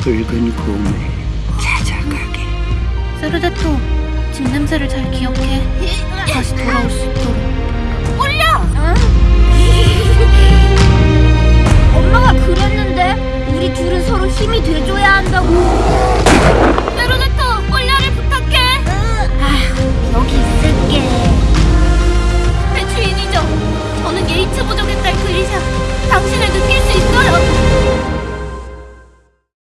붉은 곰을 찾아가게. 세르데토, 집 냄새를 잘 기억해. 다시 돌아올 수 있도록. 올려! 엄마가 그랬는데 우리 둘은 서로 힘이 돼줘야 한다고.